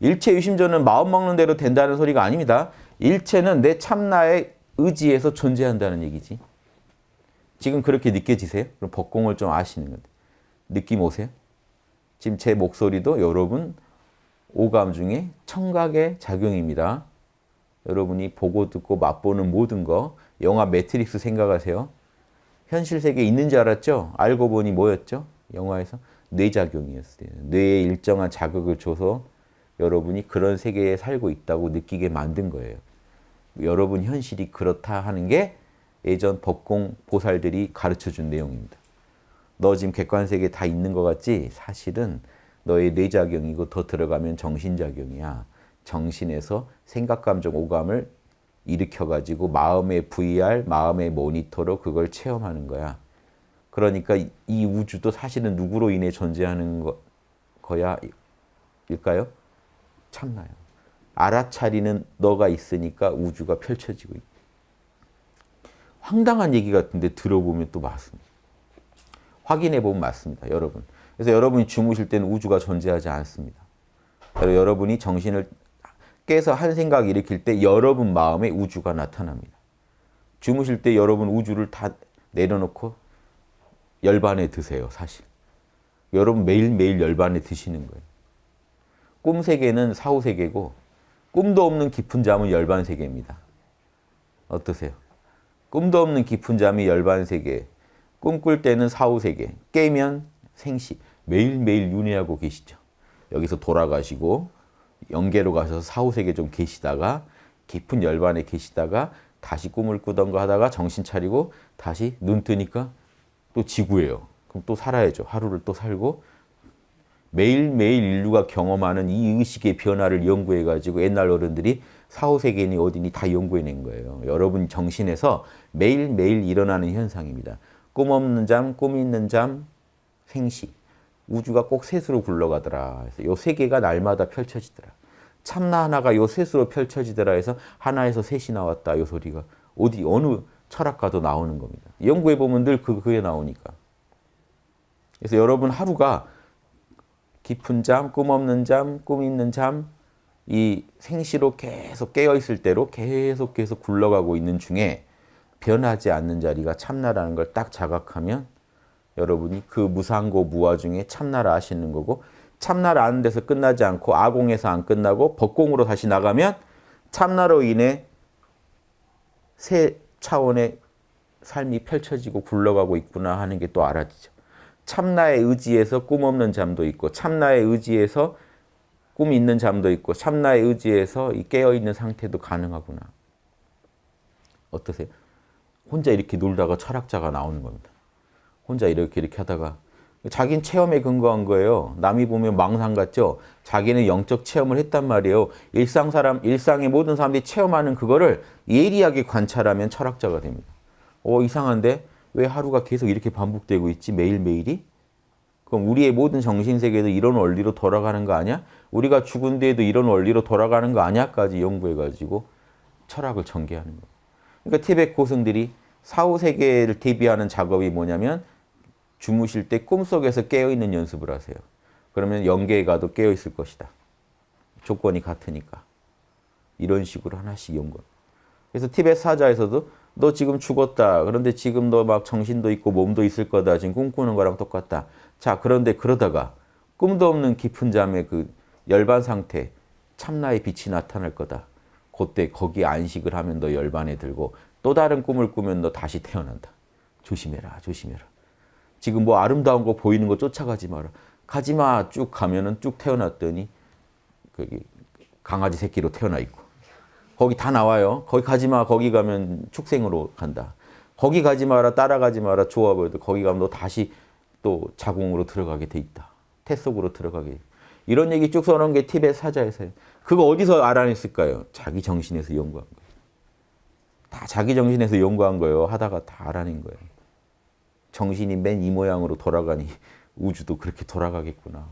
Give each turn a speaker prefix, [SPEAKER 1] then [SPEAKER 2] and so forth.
[SPEAKER 1] 일체유심조는 마음 먹는 대로 된다는 소리가 아닙니다. 일체는 내 참나의 의지에서 존재한다는 얘기지. 지금 그렇게 느껴지세요? 그럼 법공을 좀 아시는 건데. 느낌 오세요? 지금 제 목소리도 여러분 오감 중에 청각의 작용입니다. 여러분이 보고 듣고 맛보는 모든 거 영화 매트릭스 생각하세요. 현실 세계에 있는 줄 알았죠? 알고 보니 뭐였죠? 영화에서 뇌작용이었어요. 뇌에 일정한 자극을 줘서 여러분이 그런 세계에 살고 있다고 느끼게 만든 거예요. 여러분 현실이 그렇다 하는 게 예전 법공 보살들이 가르쳐준 내용입니다. 너 지금 객관세계 다 있는 것 같지? 사실은 너의 뇌작용이고 더 들어가면 정신작용이야. 정신에서 생각, 감정, 오감을 일으켜가지고 마음의 VR, 마음의 모니터로 그걸 체험하는 거야. 그러니까 이 우주도 사실은 누구로 인해 존재하는 거, 거야? 일까요? 참나요. 알아차리는 너가 있으니까 우주가 펼쳐지고 있다. 황당한 얘기 같은데 들어보면 또 맞습니다. 확인해 보면 맞습니다. 여러분. 그래서 여러분이 주무실 때는 우주가 존재하지 않습니다. 여러분이 정신을 깨서 한 생각 일으킬 때 여러분 마음에 우주가 나타납니다. 주무실 때 여러분 우주를 다 내려놓고 열반에 드세요. 사실. 여러분 매일매일 열반에 드시는 거예요. 꿈 세계는 사후 세계고 꿈도 없는 깊은 잠은 열반 세계입니다. 어떠세요? 꿈도 없는 깊은 잠이 열반 세계, 꿈꿀 때는 사후 세계, 깨면 생시, 매일매일 윤회하고 계시죠. 여기서 돌아가시고 영계로 가셔서 사후 세계 좀 계시다가 깊은 열반에 계시다가 다시 꿈을 꾸던가 하다가 정신 차리고 다시 눈 뜨니까 또 지구예요. 그럼 또 살아야죠. 하루를 또 살고 매일매일 인류가 경험하는 이 의식의 변화를 연구해가지고 옛날 어른들이 사후세계니 어디니 다 연구해낸 거예요. 여러분 정신에서 매일매일 일어나는 현상입니다. 꿈 없는 잠, 꿈 있는 잠, 생시. 우주가 꼭 셋으로 굴러가더라. 그래서 요 세 개가 날마다 펼쳐지더라. 참나 하나가 요 셋으로 펼쳐지더라 해서 하나에서 셋이 나왔다. 요 소리가 어디 어느 철학가도 나오는 겁니다. 연구해 보면 늘 그, 그게 나오니까. 그래서 여러분 하루가 깊은 잠, 꿈 없는 잠, 꿈 있는 잠, 이 생시로 계속 깨어있을 대로 계속 계속 굴러가고 있는 중에 변하지 않는 자리가 참나라는 걸 딱 자각하면 여러분이 그 무상고 무화 중에 참나라 하시는 거고 참나라 아는 데서 끝나지 않고 아공에서 안 끝나고 법공으로 다시 나가면 참나로 인해 새 차원의 삶이 펼쳐지고 굴러가고 있구나 하는 게 또 알아지죠. 참나의 의지에서 꿈 없는 잠도 있고 참나의 의지에서 꿈 있는 잠도 있고 참나의 의지에서 깨어있는 상태도 가능하구나. 어떠세요? 혼자 이렇게 놀다가 철학자가 나오는 겁니다. 혼자 이렇게 이렇게 하다가 자기는 체험에 근거한 거예요. 남이 보면 망상 같죠? 자기는 영적 체험을 했단 말이에요. 일상 사람, 일상의 모든 사람들이 체험하는 그거를 예리하게 관찰하면 철학자가 됩니다. 어, 이상한데? 왜 하루가 계속 이렇게 반복되고 있지? 매일매일이? 그럼 우리의 모든 정신세계도 이런 원리로 돌아가는 거 아니야? 우리가 죽은 뒤에도 이런 원리로 돌아가는 거 아니야?까지 연구해가지고 철학을 전개하는 거예요. 그러니까 티벳 고승들이 사후세계를 대비하는 작업이 뭐냐면 주무실 때 꿈속에서 깨어있는 연습을 하세요. 그러면 영계에 가도 깨어있을 것이다. 조건이 같으니까. 이런 식으로 하나씩 연구. 그래서 티벳 사자에서도 너 지금 죽었다. 그런데 지금 너 막 정신도 있고 몸도 있을 거다. 지금 꿈꾸는 거랑 똑같다. 자, 그런데 그러다가 꿈도 없는 깊은 잠의 그 열반 상태, 참나의 빛이 나타날 거다. 그때 거기에 안식을 하면 너 열반에 들고 또 다른 꿈을 꾸면 너 다시 태어난다. 조심해라, 조심해라. 지금 뭐 아름다운 거 보이는 거 쫓아가지 마라. 가지마 쭉 가면은 쭉 태어났더니 거기 강아지 새끼로 태어나 있고 거기 다 나와요. 거기 가지 마 거기 가면 축생으로 간다. 거기 가지 마라 따라가지 마라 좋아 보여도 거기 가면 너 다시 또 자궁으로 들어가게 돼 있다. 태 속으로 들어가게. 이런 얘기 쭉 써놓은 게 티벳 사자에서요. 그거 어디서 알아냈을까요? 자기 정신에서 연구한 거예요. 다 자기 정신에서 연구한 거예요. 하다가 다 알아낸 거예요. 정신이 맨 이 모양으로 돌아가니 우주도 그렇게 돌아가겠구나.